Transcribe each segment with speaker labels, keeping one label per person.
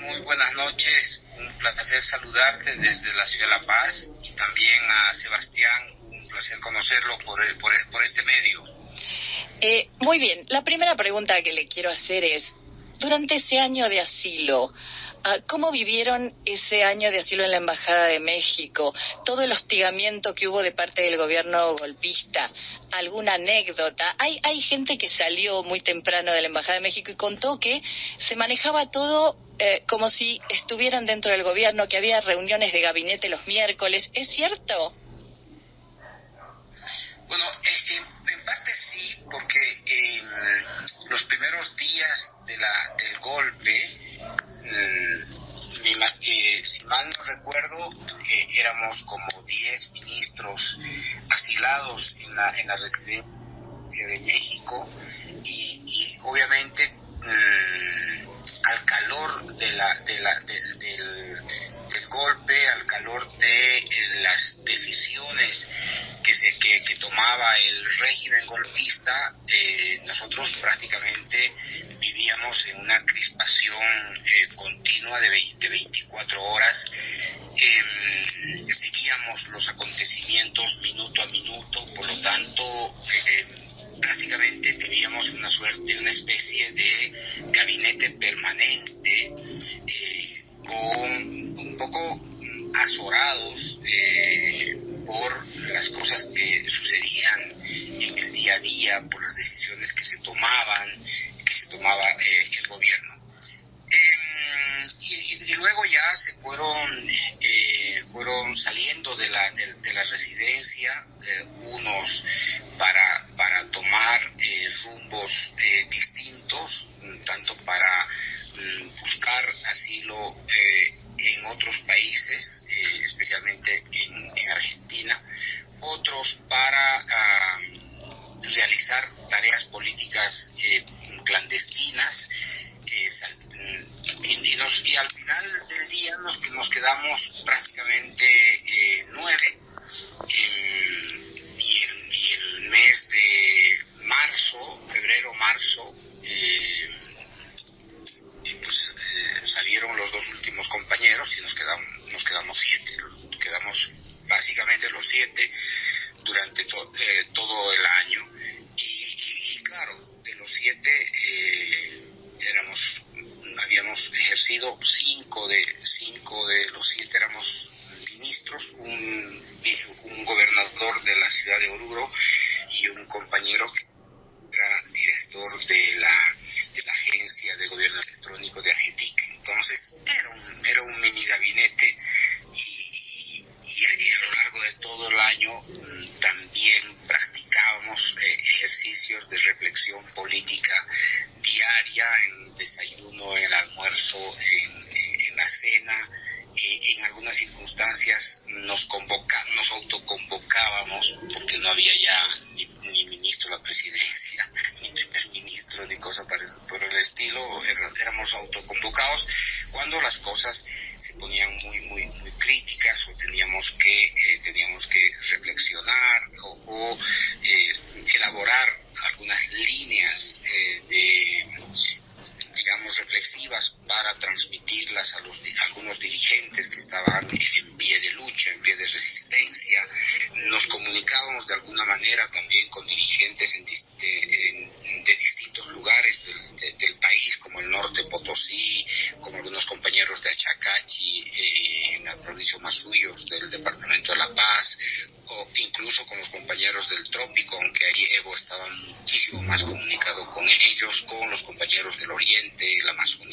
Speaker 1: Muy buenas noches. Un placer saludarte desde la ciudad de La Paz y también a Sebastián, un placer conocerlo por, por, por este medio.
Speaker 2: Eh, muy bien, la primera pregunta que le quiero hacer es, durante ese año de asilo, ¿cómo vivieron ese año de asilo en la Embajada de México? Todo el hostigamiento que hubo de parte del gobierno golpista, alguna anécdota. Hay, hay gente que salió muy temprano de la Embajada de México y contó que se manejaba todo eh, como si estuvieran dentro del gobierno, que había reuniones de gabinete los miércoles. ¿Es cierto?
Speaker 1: Bueno, eh, en parte sí, porque en los primeros días de la, del golpe, si mal no recuerdo, eh, éramos como 10 ministros asilados en la, en la residencia reflexivas para transmitirlas a, los, a algunos dirigentes que estaban en pie de lucha, en pie de resistencia. Nos comunicábamos de alguna manera también con dirigentes en, de, en, de distintos lugares del, de, del, país, como el norte Potosí, como algunos compañeros de Achacachi, eh, en la provincia Masuyos, del departamento de La Paz, o incluso con los compañeros del trópico, aunque ahí Evo estaba muchísimo más comunicado con ellos, con los compañeros del oriente, la Amazonía,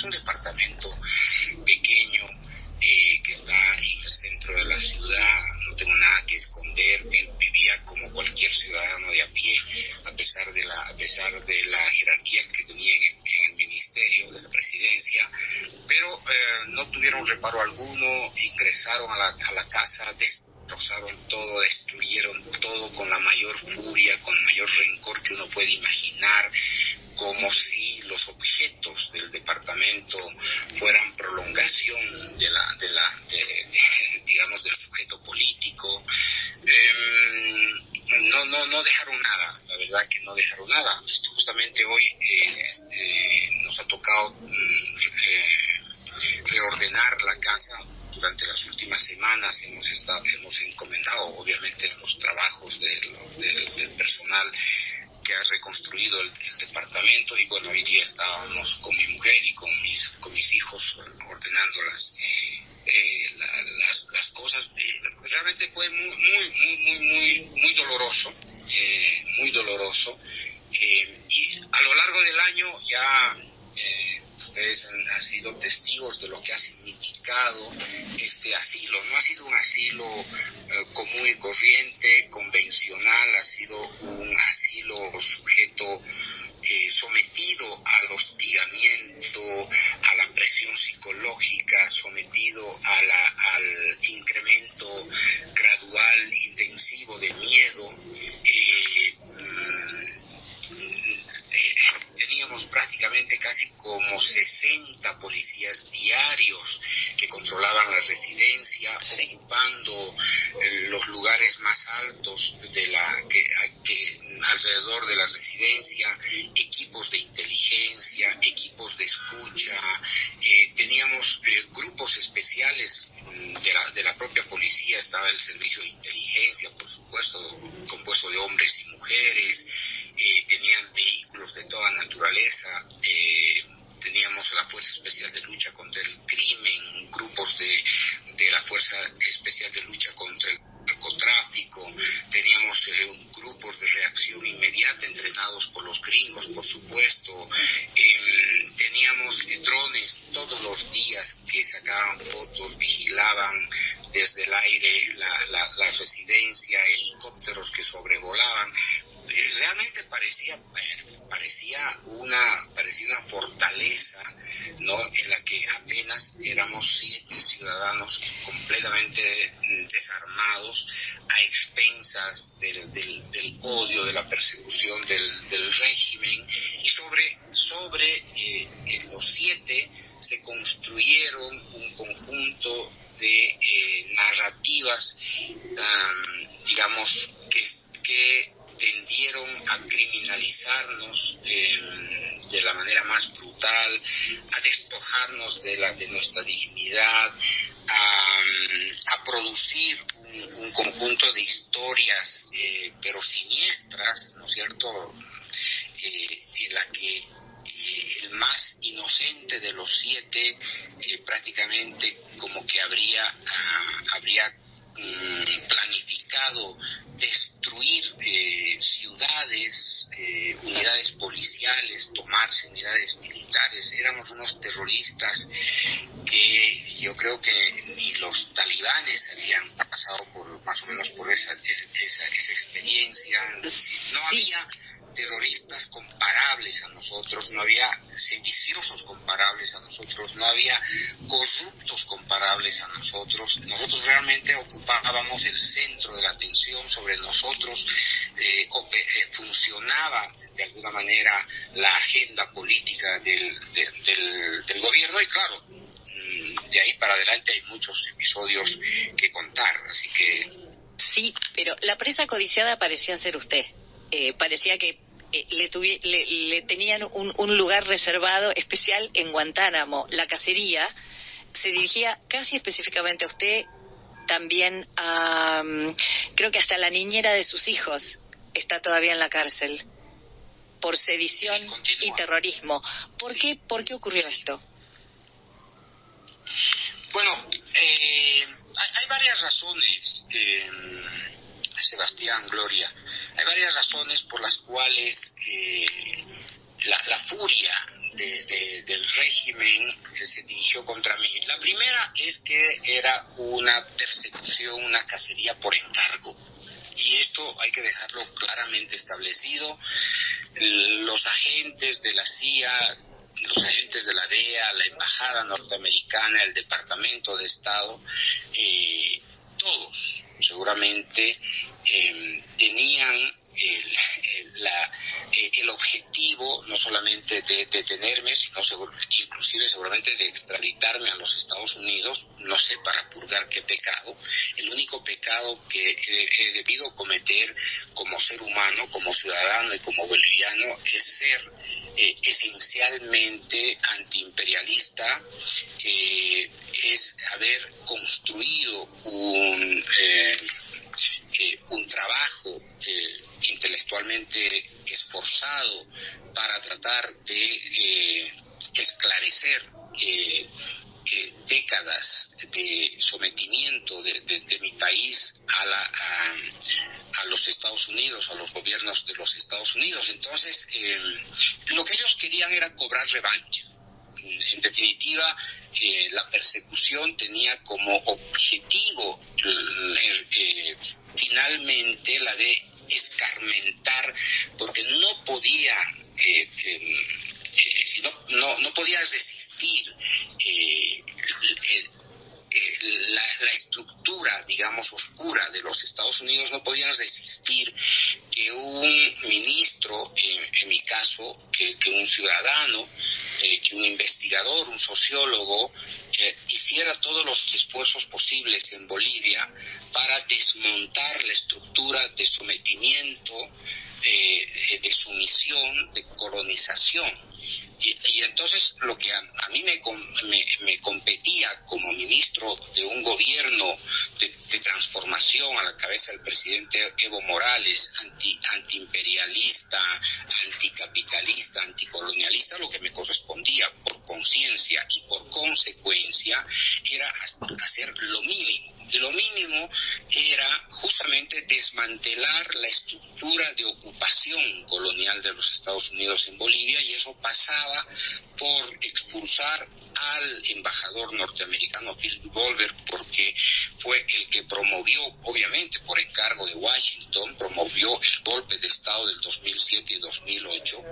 Speaker 1: es un departamento y bueno, hoy día estábamos con mi mujer y con mis cuando apenas éramos siete ciudadanos completamente desarmados a expensas del, odio, de la persecución del, régimen. Y sobre, sobre eh, los siete se construyeron un conjunto de eh, narrativas, digamos, que tendieron a criminalizarnos em, de la manera más brutal, a despojarnos de, la, de nuestra dignidad, a, producir un, conjunto de historias, eh, pero siniestras, ¿no es cierto?, eh, en la que eh, el más inocente de los siete prácticamente como que habría, ah, habría mm, planificado destruir ciudades, unidades policiales, tomarse unidades militares. Éramos unos terroristas que yo creo que ni los talibanes habían pasado por más o menos por esa, esa, esa experiencia. No había terroristas comparables a nosotros, no había sediciosos comparables a nosotros, no había corruptos comparables a nosotros. Nosotros realmente ocupábamos el centro de la atención sobre nosotros, eh, eh, funcionaba de alguna manera la agenda política del, del, del gobierno y claro, mm, de ahí para adelante hay muchos episodios que contar, así que...
Speaker 2: Sí, pero la presa codiciada parecía ser usted. Eh, parecía que eh, le, le, tenían un, un, lugar reservado especial en Guantánamo. La cacería se dirigía casi específicamente a usted, también a, mm, creo que hasta la niñera de sus hijos está todavía en la cárcel por sedición y terrorismo. ¿Por qué, ¿Por qué ocurrió esto?
Speaker 1: Bueno, eh, hay, hay, varias razones. Eh, Sebastián, Gloria. Hay varias razones por las cuales eh, la, furia del régimen se dirigió contra mí. La primera es que era una persecución, una cacería por encargo. Y esto hay que dejarlo claramente establecido. Los agentes de la CIA, los agentes de la DEA, la Embajada Norteamericana, el Departamento de Estado, eh, todos seguramente eh, tenían el, eh, el, objetivo no solamente de detenerme, sino inclusive seguramente de extraditarme a los Estados Unidos, no sé para purgar qué pecado. El único pecado que he, debido cometer como ser humano, como ciudadano y como boliviano es ser eh, esencialmente antiimperialista, es haber construido un... un trabajo eh, intelectualmente esforzado para tratar de eh, esclarecer eh, décadas de sometimiento de, mi país a, la, a, los Estados Unidos, a los gobiernos de los Estados Unidos. Entonces, lo que ellos querían era cobrar revancha. En definitiva, la persecución tenía como objetivo finalmente la de escarmentar, porque no podía, eh, eh, eh no, no, podía resistir eh, la, la, estructura, digamos, oscura de los Estados Unidos, no podían resistir que un ministro, en, mi caso, que, que un ciudadano, que un investigador, un sociólogo, hiciera todos los esfuerzos posibles en Bolivia para desmontar la estructura de sometimiento, eh, de sumisión, de colonización. Y, entonces lo que a, mí me, me, competía como ministro de un gobierno de, transformación a la cabeza del presidente Evo Morales, anti, antiimperialista, anticapitalista, anticolonialista, lo que me correspondía por conciencia y por consecuencia era hacer lo mínimo y lo mínimo era justamente desmantelar la estructura de ocupación colonial de los Estados Unidos en Bolivia y eso pasaba por expulsar al embajador norteamericano Phil Goldberg porque fue el que promovió, obviamente por encargo de Washington, promovió el golpe de Estado del 2007 y 2008,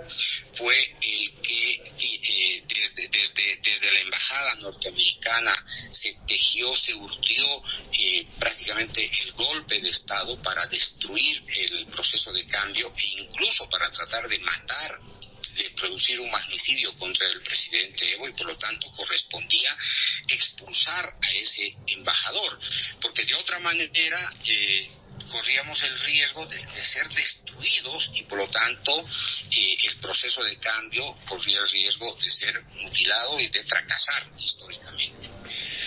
Speaker 1: fue el que eh, desde, desde, desde la embajada norteamericana se tejió, se urtió eh, prácticamente el golpe de Estado para destruir el proceso de cambio e incluso para tratar de matar de producir un magnicidio contra el presidente Evo y por lo tanto correspondía expulsar a ese embajador, porque de otra manera eh, corríamos el riesgo de, ser destruidos y por lo tanto eh, el proceso de cambio corría el riesgo de ser mutilado y de fracasar históricamente.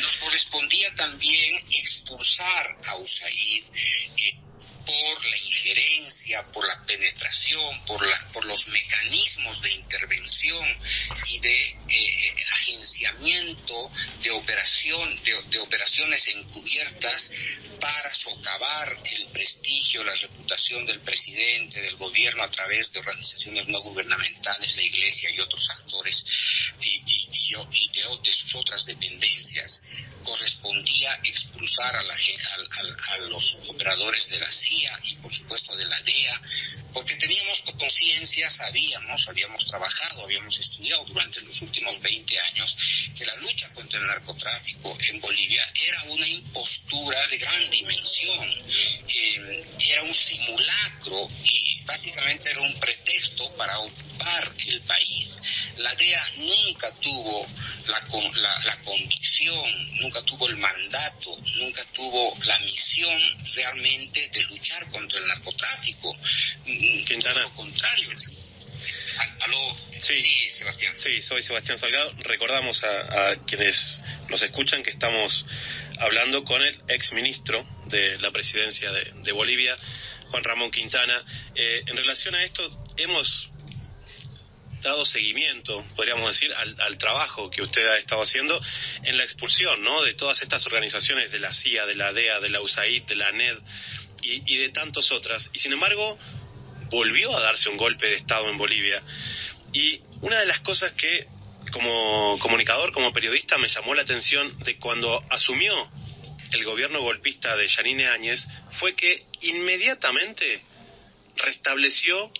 Speaker 1: Nos correspondía también expulsar a USAID. Eh, por la injerencia, por la penetración, por, la, por los mecanismos de intervención y de eh, agenciamiento de, operación, de, de operaciones encubiertas para socavar el prestigio, la reputación del presidente, del gobierno a través de organizaciones no gubernamentales, la iglesia y otros actores y, de, de, sus otras dependencias, correspondía expulsar a, la, los operadores de la CIA y por supuesto de la DEA, teníamos conciencia, sabíamos, habíamos trabajado, habíamos estudiado durante los últimos 20 años que la lucha contra el narcotráfico en Bolivia era una impostura de gran dimensión, eh, era un simulacro y básicamente era un pretexto para ocupar el país. La DEA nunca tuvo la, la, la convicción, nunca tuvo el mandato, nunca tuvo la misión realmente de luchar contra el narcotráfico.
Speaker 3: Mm, Quintana.
Speaker 1: Todo lo contrario. Aló, sí, sí, Sebastián.
Speaker 3: Sí, soy Sebastián Salgado. Recordamos a, a, quienes nos escuchan que estamos hablando con el ex ministro de la presidencia de, de Bolivia, Juan Ramón Quintana. Eh, en relación a esto, hemos dado seguimiento, podríamos decir, al, trabajo que usted ha estado haciendo en la expulsión ¿no? de todas estas organizaciones de la CIA, de la DEA, de la USAID, de la NED y, y de tantas otras. Y sin embargo, volvió a darse un golpe de Estado en Bolivia. Y una de las cosas que como comunicador, como periodista, me llamó la atención de cuando asumió el gobierno golpista de Yanine Áñez fue que inmediatamente restableció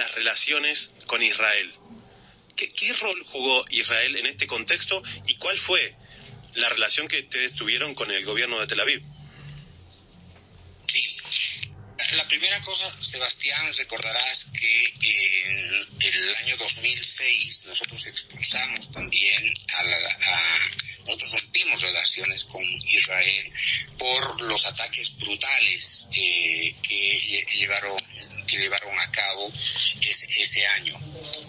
Speaker 3: las relaciones con Israel. ¿Qué, ¿Qué, rol jugó Israel en este contexto y cuál fue la relación que ustedes tuvieron con el gobierno de Tel Aviv?
Speaker 1: Sí. La primera cosa, Sebastián, recordarás que en el año 2006 nosotros expulsamos también a, la, a nosotros rompimos relaciones con Israel por los ataques brutales eh, que llevaron que llevaron a cabo ese, año.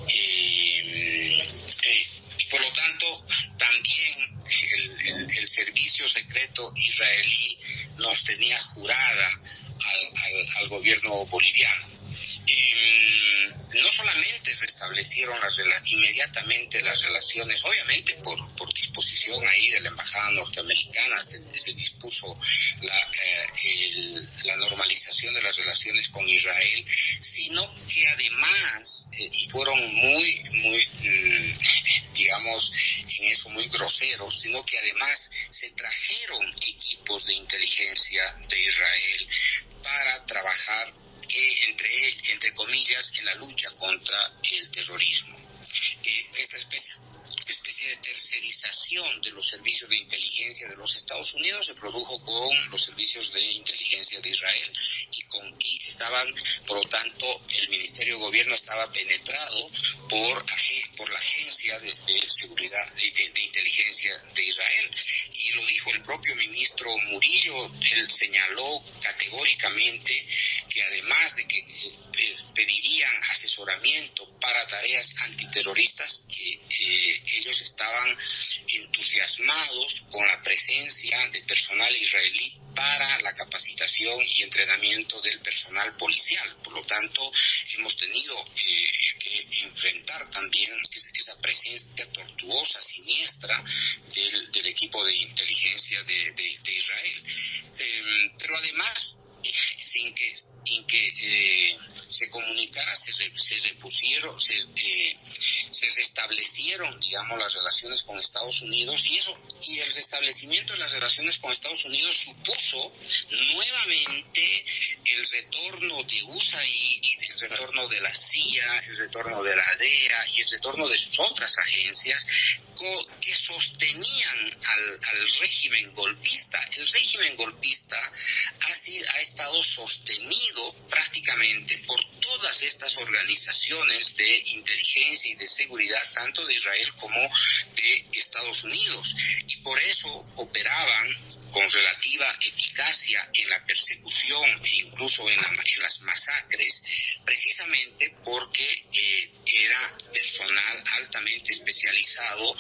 Speaker 1: Eh, eh, por lo tanto, también el, servicio secreto israelí nos tenía jurada al gobierno boliviano. Eh, no solamente restablecieron las, inmediatamente las relaciones, obviamente por, por disposición ahí de la embajada norteamericana se, se dispuso la, eh, el, la normalización de las relaciones con Israel, sino que además, eh, fueron muy, muy, mmm, digamos, en eso muy groseros, sino que además se trajeron equipos de inteligencia de Israel para trabajar eh, entre, entre comillas, en la lucha contra el terrorismo. Eh, esta especie, especie de tercerización de los servicios de inteligencia de los Estados Unidos se produjo con los servicios de inteligencia de Israel y con y estaban, por lo tanto, el Ministerio de Gobierno estaba penetrado por, por la Agencia de, de Seguridad de, de, de, Inteligencia de Israel. Y lo dijo el propio ministro Murillo, él señaló categóricamente que además de que eh, pedirían asesoramiento para tareas antiterroristas, que eh, ellos estaban entusiasmados con la presencia de personal israelí para la capacitación y entrenamiento del personal policial. Por lo tanto, hemos tenido eh, que enfrentar también esa presencia tortuosa, siniestra del, equipo de inteligencia de, Israel. Eh, pero además, sin que, sin que eh, se comunicara, se, se repusieron, se, eh, se restablecieron, digamos, las relaciones con Estados Unidos y eso, y el restablecimiento de las relaciones con Estados Unidos supuso nuevamente el retorno de USAID, el retorno de la CIA, el retorno de la DEA y el retorno de sus otras agencias que sostenían al, al régimen golpista. El régimen golpista ha, sido, ha estado sostenido prácticamente por todas estas organizaciones de inteligencia y de seguridad, tanto de Israel como de Estados Unidos. Y por eso operaban con relativa eficacia en la persecución e incluso en, la, en las masacres, precisamente porque eh, era personal altamente especializado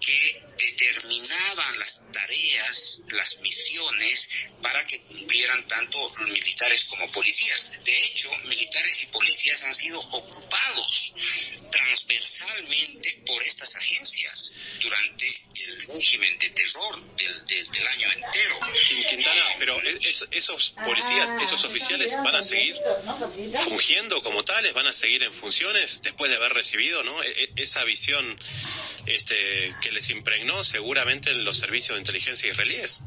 Speaker 1: que determinaban las tareas, las misiones para que cumplieran tanto los militares como policías policías han sido ocupados transversalmente por estas agencias durante el régimen de terror del, del, año entero.
Speaker 3: Quintana, pero esos policías, esos oficiales van a seguir fungiendo como tales, van a seguir en funciones después de haber recibido ¿no? E, e, esa visión este, que les impregnó seguramente en los servicios de inteligencia israelíes.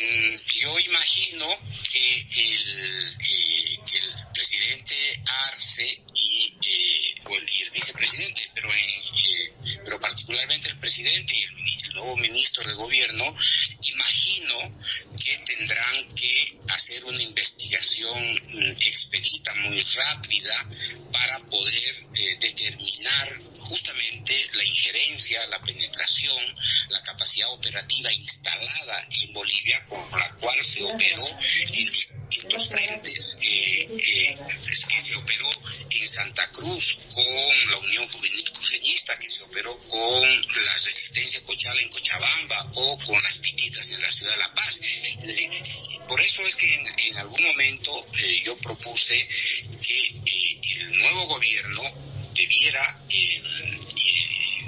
Speaker 1: Bueno, mm, yo imagino que el, eh, el presidente Arce y, eh, y el vicepresidente, pero, eh, pero particularmente el presidente y el, nuevo ministro de gobierno, imagino tendrán que hacer una investigación mm, expedita, muy rápida, para poder determinar justamente la injerencia, la penetración, la capacidad operativa instalada en Bolivia con la cual se operó en distintos frentes, eh, eh, que se operó en Santa Cruz con la Unión Juvenil Que se operó con la Resistencia Cochala en Cochabamba o con las Pititas en la Ciudad de La Paz. por eso es que en, algún momento eh, yo propuse que el nuevo gobierno debiera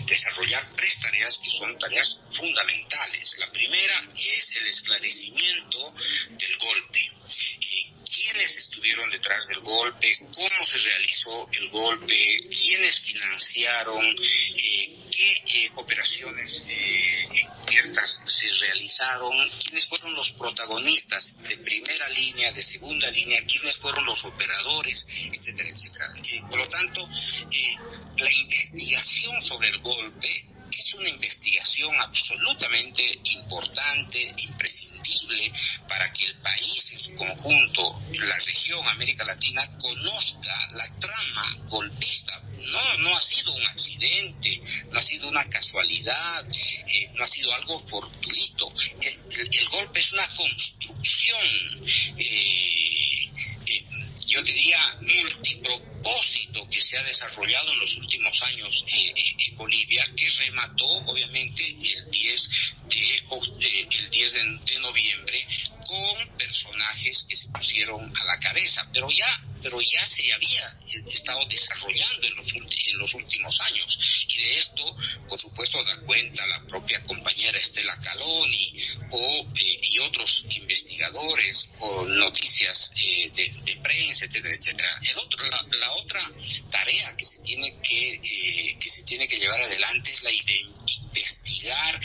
Speaker 1: desarrollar tres tareas que son tareas fundamentales. La primera es el esclarecimiento del golpe. ¿Quiénes estuvieron detrás del golpe? ¿Cómo se realizó el golpe? ¿Quiénes financiaron? Eh, ¿Qué eh, operaciones eh, se realizaron? ¿Quiénes fueron los protagonistas de primera línea, de segunda línea? ¿Quiénes fueron los operadores? Etcétera, etcétera. por lo tanto, la investigación sobre el golpe una investigación absolutamente importante, imprescindible, para que el país en su conjunto, la región América Latina, conozca la trama golpista. No, no ha sido un accidente, no ha sido una casualidad, eh, no ha sido algo fortuito. El, golpe es una construcción. Eh, yo diría, multipropósito que se ha desarrollado en los últimos años eh, eh, en Bolivia, que remató obviamente el 10 de, el 10 de, noviembre con personajes que se pusieron a la cabeza, pero ya, pero ya se había estado desarrollando en los, en los últimos años. Y de esto, por supuesto, da cuenta la propia compañera Estela Caloni o, eh, y otros investigadores o noticias de, de prensa etcétera, etcétera. El otro, la, otra tarea que se tiene que, eh, que se tiene que llevar adelante es la de investigar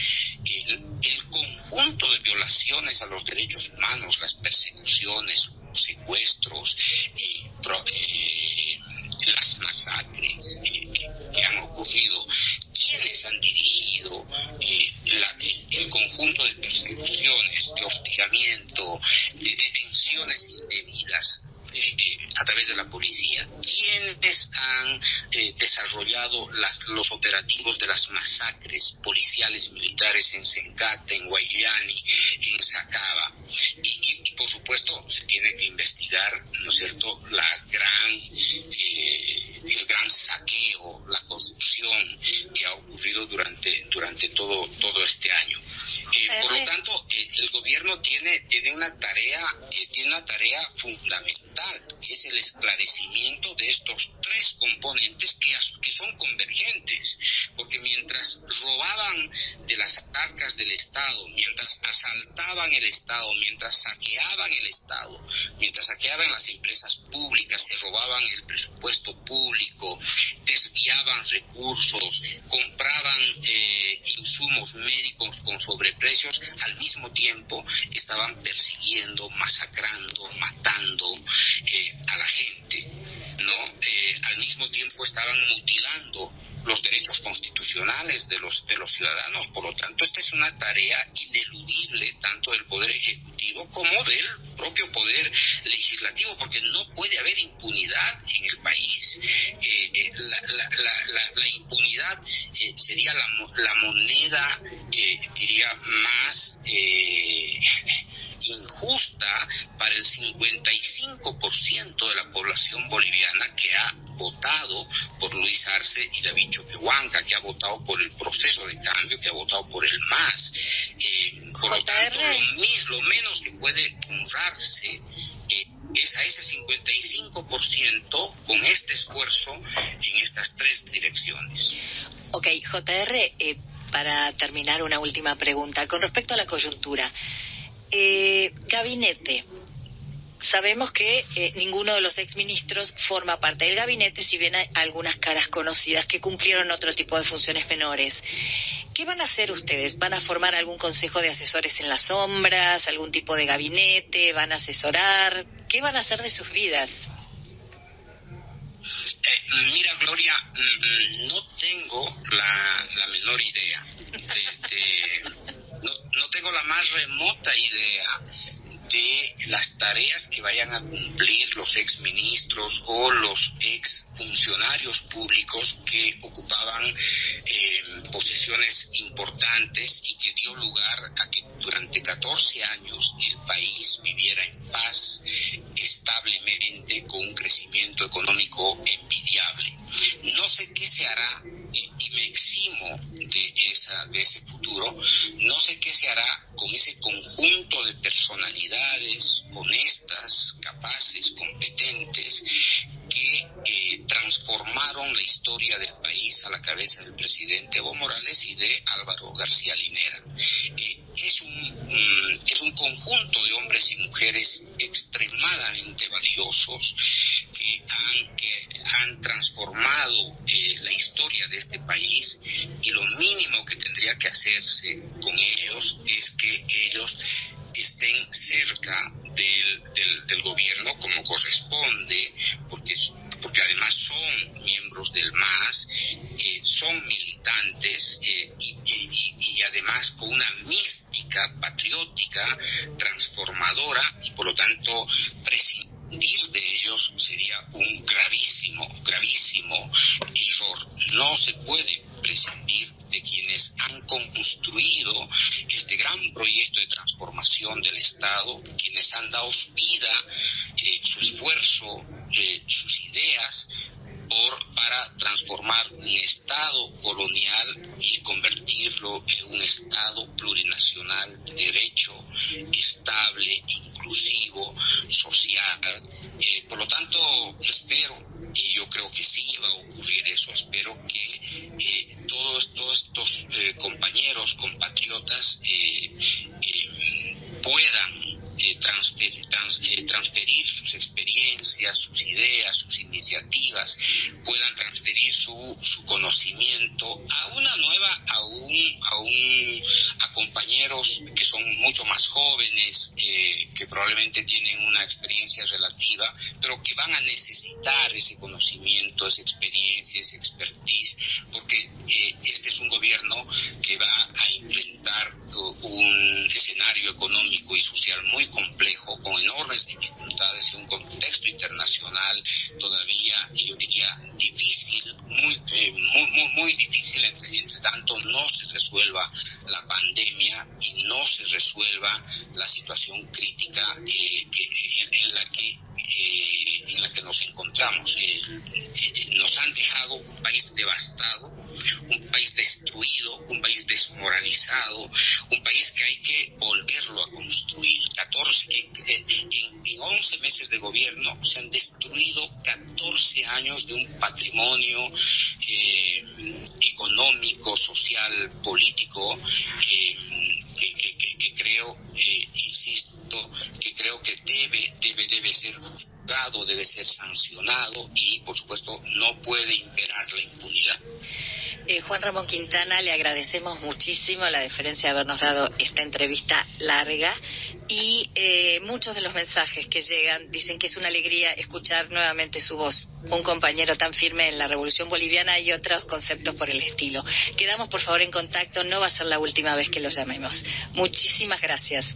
Speaker 1: el, conjunto de violaciones a los derechos humanos, las persecuciones, los secuestros, eh, eh, las masacres que han ocurrido, quiénes han dirigido el conjunto de persecuciones, de hostigamiento, de detenciones indebidas a través de la policía. ¿Quiénes han eh, desarrollado los operativos de las masacres policiales militares en Sencata, en Guayani, en Sacaba? Y, por supuesto se tiene que investigar, ¿no es cierto?, la gran, eh, el gran saqueo, la corrupción que ha ocurrido durante, durante todo, todo este año. Eh, por lo tanto, el gobierno tiene, tiene una tarea, tiene una tarea fundamental, que es el esclarecimiento de estos tres componentes que, que son convergentes, porque mientras robaban de las arcas del Estado, mientras asaltaban el Estado, mientras saqueaban el Estado, mientras saqueaban las empresas públicas, se robaban el presupuesto público, desviaban recursos, compraban eh, insumos médicos con sobreprecios, al mismo tiempo estaban persiguiendo, masacrando, matando eh, a la gente, ¿no? Eh, al mismo tiempo estaban mutilando los derechos constitucionales de los de los Por lo tanto, esta es una tarea ineludible tanto del poder ejecutivo como del propio poder legislativo, porque no puede haber impunidad en el país. Eh, eh, la, impunidad sería la, la moneda, diría, más injusta para el 55% de la población boliviana que ha votado por Luis Arce y David Choquehuanca, que ha votado por el proceso de cambio, que ha votado por el MAS. Eh, por lo tanto, lo, menos que puede honrarse eh, es a ese 55% con este esfuerzo en estas tres direcciones.
Speaker 2: Ok, JR, eh, para terminar una última pregunta. Con respecto a la coyuntura, eh, gabinete. Sabemos que eh, ninguno de los exministros forma parte del gabinete, si bien hay algunas caras conocidas que cumplieron otro tipo de funciones menores. ¿Qué van a hacer ustedes? ¿Van a formar algún consejo de asesores en las sombras, algún tipo de gabinete? ¿Van a asesorar? ¿Qué van a hacer de sus vidas?
Speaker 1: Eh, mira, Gloria, mm, mm, no tengo la, menor idea. No, no tengo la más remota idea de las tareas que vayan a cumplir los exministros o los ex funcionarios públicos que ocupaban eh, posiciones importantes y que dio lugar a que durante 14 años el país viviera en paz, establemente, con un crecimiento económico envidiable. No sé qué se hará y, me eximo de, esa, de ese futuro, no sé qué se hará con ese conjunto de personalidades honestas, capaces, competentes, que eh, transformaron la historia del país a la cabeza del presidente Evo Morales y de Álvaro García Linera. Eh, es, un, es un conjunto de hombres y mujeres extremadamente valiosos que han, transformado eh, la historia de este país y lo mínimo que tendría que hacerse con ellos es que ellos estén cerca del, del, gobierno como corresponde, porque, porque además son miembros del MAS, eh, son militantes eh, y, además con una mística patriótica transformadora y por lo tanto prescindir de ellos sería un gravísimo, gravísimo error. No se puede prescindir de quienes han construido este gran proyecto de transformación del Estado, quienes han dado su vida, eh, su esfuerzo, eh, sus ideas para transformar un Estado colonial y convertirlo en un Estado plurinacional de derecho, estable, inclusivo, social. Eh, por lo tanto, espero, y yo creo que sí va a ocurrir eso, espero que eh, todos, todos estos eh, compañeros, compatriotas, puedan transferir, transferir sus experiencias, sus ideas, sus iniciativas, puedan transferir su, conocimiento a una nueva, a un, a un, compañeros que son mucho más jóvenes, eh, que probablemente tienen una experiencia relativa, pero que van a necesitar ese conocimiento, esa experiencia, esa expertise, porque eh, este es un gobierno que va a económico y social muy complejo, con enormes dificultades en un contexto internacional todavía, yo diría, difícil, muy, eh, muy, muy, muy, difícil, entre, entre tanto no se resuelva la pandemia y no se resuelva la situación crítica eh, en, la que eh, en la que nos encontramos. nos han dejado un país devastado, un país destruido, un país desmoralizado, un país que hay que volverlo a construir. 14, en, en 11 meses de gobierno se han destruido 14 años de un patrimonio eh, económico, social, político, eh, que, creo, eh, insisto, que creo que debe, debe, debe ser juzgado, debe ser sancionado y, por supuesto, no puede imperar la impunidad.
Speaker 2: Eh, Juan Ramón Quintana, le agradecemos muchísimo la deferencia de habernos dado esta entrevista larga y eh, muchos de los mensajes que llegan dicen que es una alegría escuchar nuevamente su voz, un compañero tan firme en la Revolución Boliviana y otros conceptos por el estilo. Quedamos por favor en contacto, no va a ser la última vez que los llamemos. Muchísimas gracias.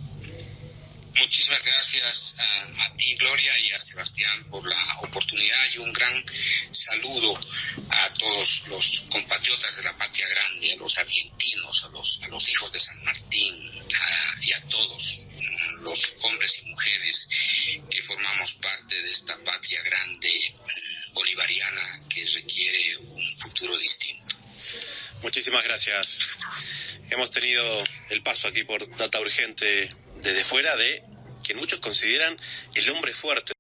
Speaker 1: Muchísimas gracias a, ti, Gloria, y a Sebastián por la oportunidad y un gran saludo a todos los compatriotas de la patria grande, a los argentinos, a los, a los hijos de San Martín y a todos mm, los hombres y mujeres que formamos parte de esta patria grande mm, bolivariana que requiere un futuro distinto.
Speaker 3: Muchísimas gracias. Hemos tenido el paso aquí por Data Urgente desde fuera de quien muchos consideran el hombre fuerte